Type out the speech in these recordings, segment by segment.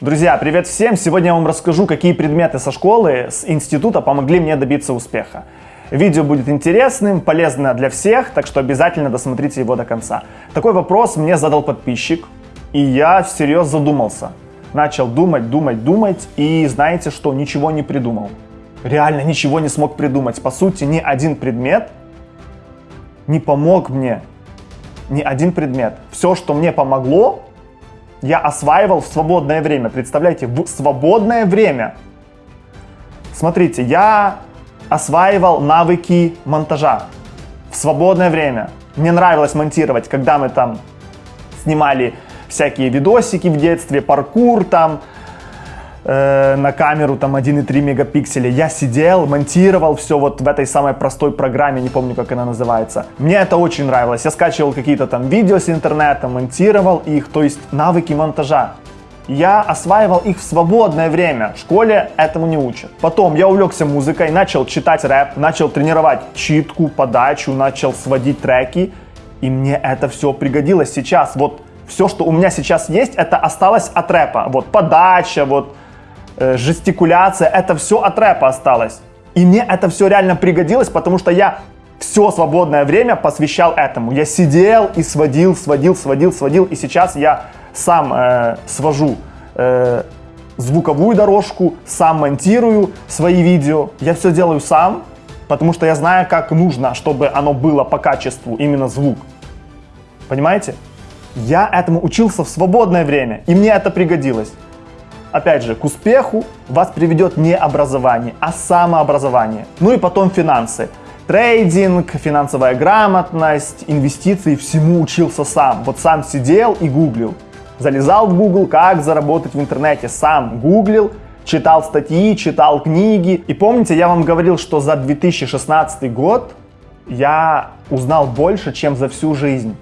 Друзья, привет всем! Сегодня я вам расскажу, какие предметы со школы, с института помогли мне добиться успеха. Видео будет интересным, полезно для всех, так что обязательно досмотрите его до конца. Такой вопрос мне задал подписчик, и я всерьез задумался. Начал думать, думать, думать, и знаете что, ничего не придумал. Реально ничего не смог придумать. По сути, ни один предмет не помог мне. Ни один предмет. Все, что мне помогло, я осваивал в свободное время. Представляете, в свободное время. Смотрите, я осваивал навыки монтажа в свободное время. Мне нравилось монтировать, когда мы там снимали всякие видосики в детстве, паркур там, э, на камеру там 1,3 мегапикселя. Я сидел, монтировал все вот в этой самой простой программе, не помню, как она называется. Мне это очень нравилось. Я скачивал какие-то там видео с интернета, монтировал их, то есть навыки монтажа. Я осваивал их в свободное время. В школе этому не учат. Потом я увлекся музыкой, начал читать рэп, начал тренировать читку, подачу, начал сводить треки. И мне это все пригодилось сейчас. Вот все, что у меня сейчас есть, это осталось от рэпа. Вот подача, вот жестикуляция, это все от рэпа осталось. И мне это все реально пригодилось, потому что я все свободное время посвящал этому. Я сидел и сводил, сводил, сводил, сводил. И сейчас я сам э, свожу э, звуковую дорожку, сам монтирую свои видео. Я все делаю сам, потому что я знаю, как нужно, чтобы оно было по качеству, именно звук. Понимаете? Я этому учился в свободное время, и мне это пригодилось. Опять же, к успеху вас приведет не образование, а самообразование. Ну и потом финансы. Трейдинг, финансовая грамотность, инвестиции, всему учился сам. Вот сам сидел и гуглил. Залезал в Google, как заработать в интернете, сам гуглил, читал статьи, читал книги. И помните, я вам говорил, что за 2016 год я узнал больше, чем за всю жизнь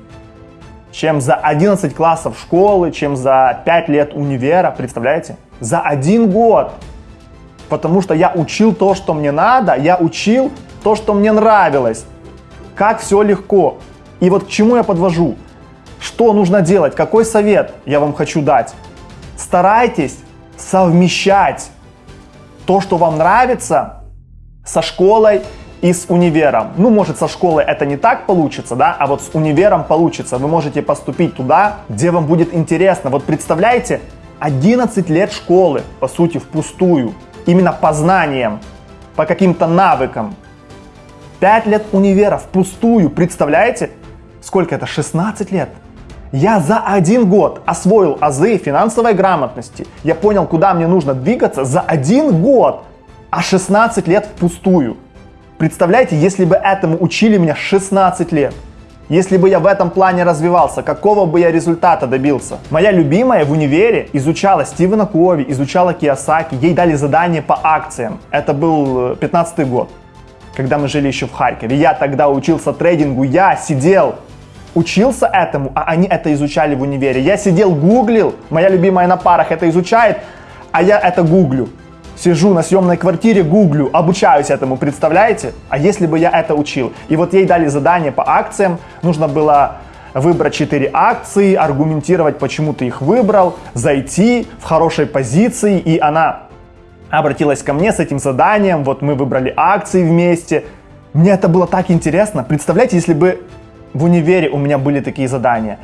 чем за 11 классов школы, чем за 5 лет универа, представляете? За один год. Потому что я учил то, что мне надо, я учил то, что мне нравилось. Как все легко. И вот к чему я подвожу? Что нужно делать? Какой совет я вам хочу дать? Старайтесь совмещать то, что вам нравится, со школой и с универом. Ну, может, со школы это не так получится, да, а вот с универом получится. Вы можете поступить туда, где вам будет интересно. Вот представляете, 11 лет школы, по сути, впустую, именно по знаниям, по каким-то навыкам. 5 лет универа впустую, представляете? Сколько это? 16 лет. Я за один год освоил азы финансовой грамотности. Я понял, куда мне нужно двигаться за один год, а 16 лет впустую. Представляете, если бы этому учили меня 16 лет, если бы я в этом плане развивался, какого бы я результата добился? Моя любимая в универе изучала Стивена Кови, изучала Киосаки, ей дали задание по акциям. Это был 15 год, когда мы жили еще в Харькове. Я тогда учился трейдингу, я сидел, учился этому, а они это изучали в универе. Я сидел, гуглил, моя любимая на парах это изучает, а я это гуглю сижу на съемной квартире, гуглю, обучаюсь этому, представляете? А если бы я это учил? И вот ей дали задание по акциям, нужно было выбрать 4 акции, аргументировать, почему ты их выбрал, зайти в хорошей позиции, и она обратилась ко мне с этим заданием, вот мы выбрали акции вместе. Мне это было так интересно. Представляете, если бы в универе у меня были такие задания.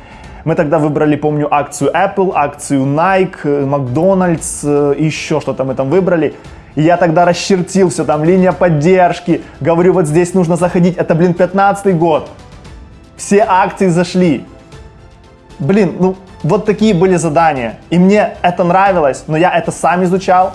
Мы тогда выбрали, помню, акцию Apple, акцию Nike, э, Макдональдс, э, еще что-то мы там выбрали. Я тогда расчертил все, там линия поддержки, говорю, вот здесь нужно заходить, это, блин, 15 год. Все акции зашли. Блин, ну вот такие были задания. И мне это нравилось, но я это сам изучал,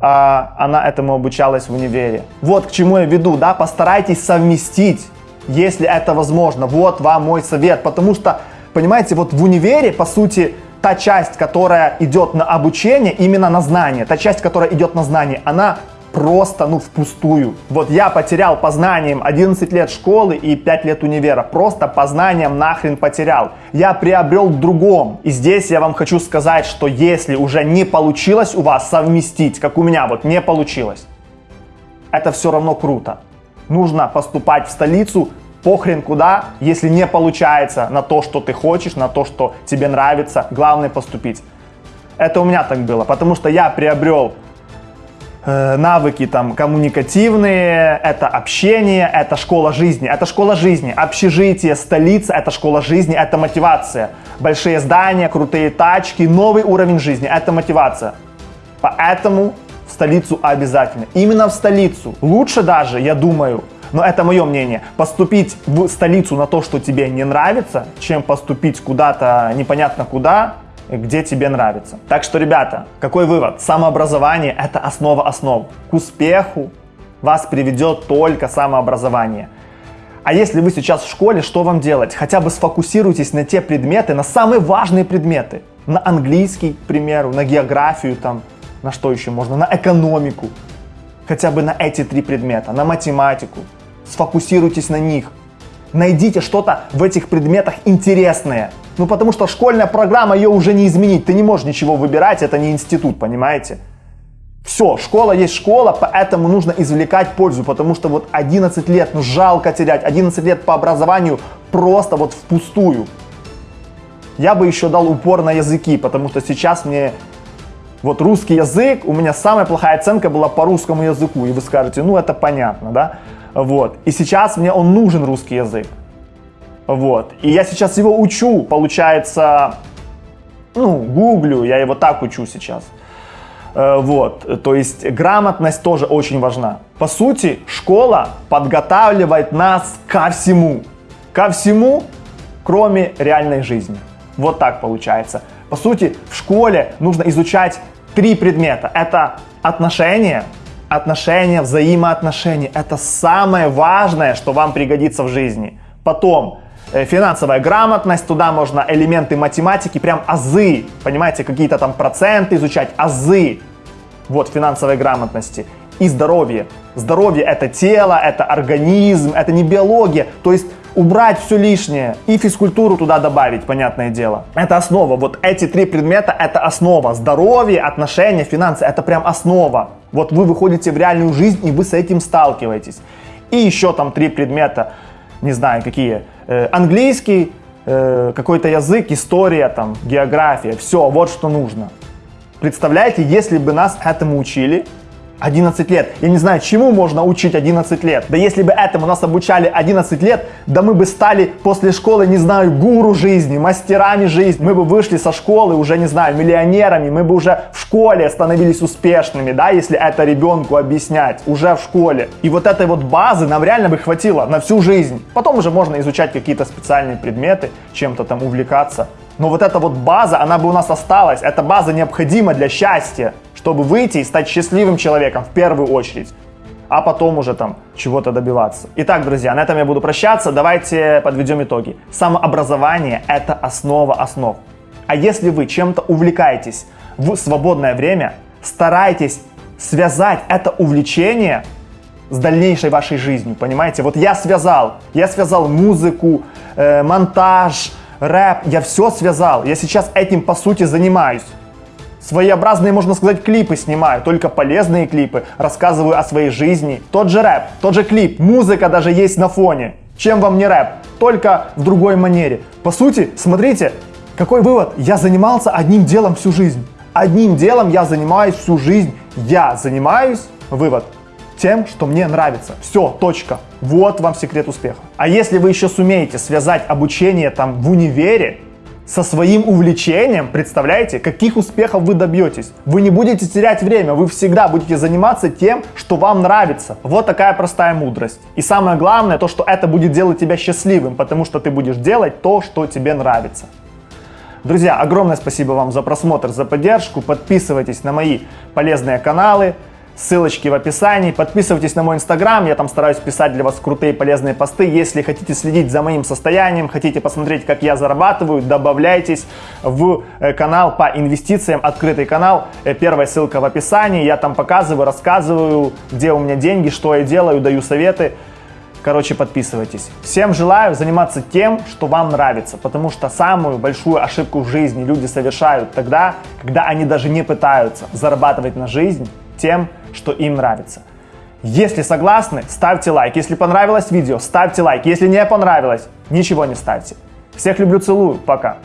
а она этому обучалась в универе. Вот к чему я веду, да, постарайтесь совместить, если это возможно. Вот вам мой совет, потому что Понимаете, вот в универе, по сути, та часть, которая идет на обучение, именно на знание, та часть, которая идет на знание, она просто, ну, впустую. Вот я потерял по знаниям 11 лет школы и 5 лет универа. Просто по знаниям нахрен потерял. Я приобрел в другом. И здесь я вам хочу сказать, что если уже не получилось у вас совместить, как у меня вот не получилось, это все равно круто. Нужно поступать в столицу, похрен куда, если не получается на то, что ты хочешь, на то, что тебе нравится, главное поступить. Это у меня так было, потому что я приобрел э, навыки там коммуникативные, это общение, это школа жизни, это школа жизни, общежитие, столица, это школа жизни, это мотивация. Большие здания, крутые тачки, новый уровень жизни, это мотивация. Поэтому в столицу обязательно. Именно в столицу. Лучше даже, я думаю, но это мое мнение, поступить в столицу на то, что тебе не нравится, чем поступить куда-то непонятно куда, где тебе нравится. Так что, ребята, какой вывод? Самообразование – это основа основ. К успеху вас приведет только самообразование. А если вы сейчас в школе, что вам делать? Хотя бы сфокусируйтесь на те предметы, на самые важные предметы. На английский, к примеру, на географию, там, на что еще можно, на экономику. Хотя бы на эти три предмета, на математику. Сфокусируйтесь на них. Найдите что-то в этих предметах интересное. Ну потому что школьная программа, ее уже не изменить. Ты не можешь ничего выбирать, это не институт, понимаете? Все, школа есть школа, поэтому нужно извлекать пользу, потому что вот 11 лет, ну жалко терять, 11 лет по образованию просто вот впустую. Я бы еще дал упор на языки, потому что сейчас мне вот русский язык, у меня самая плохая оценка была по русскому языку, и вы скажете, ну это понятно, да? Вот, и сейчас мне он нужен русский язык. Вот. И я сейчас его учу, получается, ну, гуглю, я его так учу сейчас. Э, вот, то есть грамотность тоже очень важна. По сути, школа подготавливает нас ко всему. Ко всему, кроме реальной жизни. Вот так получается. По сути, в школе нужно изучать три предмета. Это отношения, отношения, взаимоотношения. Это самое важное, что вам пригодится в жизни. Потом Э, финансовая грамотность, туда можно элементы математики, прям азы, понимаете, какие-то там проценты изучать, азы, вот, финансовой грамотности. И здоровье. Здоровье это тело, это организм, это не биология, то есть убрать все лишнее и физкультуру туда добавить, понятное дело. Это основа. Вот эти три предмета это основа. Здоровье, отношения, финансы это прям основа. Вот вы выходите в реальную жизнь и вы с этим сталкиваетесь. И еще там три предмета, не знаю какие, Э, английский, э, какой-то язык, история, там, география, все, вот что нужно. Представляете, если бы нас этому учили, 11 лет. Я не знаю, чему можно учить 11 лет. Да если бы этому нас обучали 11 лет, да мы бы стали после школы, не знаю, гуру жизни, мастерами жизни. Мы бы вышли со школы уже, не знаю, миллионерами. Мы бы уже в школе становились успешными, да, если это ребенку объяснять, уже в школе. И вот этой вот базы нам реально бы хватило на всю жизнь. Потом уже можно изучать какие-то специальные предметы, чем-то там увлекаться. Но вот эта вот база, она бы у нас осталась. Эта база необходима для счастья чтобы выйти и стать счастливым человеком в первую очередь, а потом уже там чего-то добиваться. Итак, друзья, на этом я буду прощаться. Давайте подведем итоги. Самообразование – это основа основ. А если вы чем-то увлекаетесь в свободное время, старайтесь связать это увлечение с дальнейшей вашей жизнью, понимаете? Вот я связал, я связал музыку, э, монтаж, рэп, я все связал, я сейчас этим по сути занимаюсь. Своеобразные, можно сказать, клипы снимаю, только полезные клипы, рассказываю о своей жизни. Тот же рэп, тот же клип, музыка даже есть на фоне. Чем вам не рэп? Только в другой манере. По сути, смотрите, какой вывод? Я занимался одним делом всю жизнь. Одним делом я занимаюсь всю жизнь. Я занимаюсь, вывод, тем, что мне нравится. Все, точка. Вот вам секрет успеха. А если вы еще сумеете связать обучение там в универе со своим увлечением, представляете, каких успехов вы добьетесь. Вы не будете терять время, вы всегда будете заниматься тем, что вам нравится. Вот такая простая мудрость. И самое главное, то, что это будет делать тебя счастливым, потому что ты будешь делать то, что тебе нравится. Друзья, огромное спасибо вам за просмотр, за поддержку. Подписывайтесь на мои полезные каналы. Ссылочки в описании. Подписывайтесь на мой инстаграм, я там стараюсь писать для вас крутые полезные посты. Если хотите следить за моим состоянием, хотите посмотреть, как я зарабатываю, добавляйтесь в э, канал по инвестициям, открытый канал. Э, первая ссылка в описании. Я там показываю, рассказываю, где у меня деньги, что я делаю, даю советы. Короче, подписывайтесь. Всем желаю заниматься тем, что вам нравится, потому что самую большую ошибку в жизни люди совершают тогда, когда они даже не пытаются зарабатывать на жизнь тем, что им нравится. Если согласны, ставьте лайк. Если понравилось видео, ставьте лайк. Если не понравилось, ничего не ставьте. Всех люблю, целую. Пока.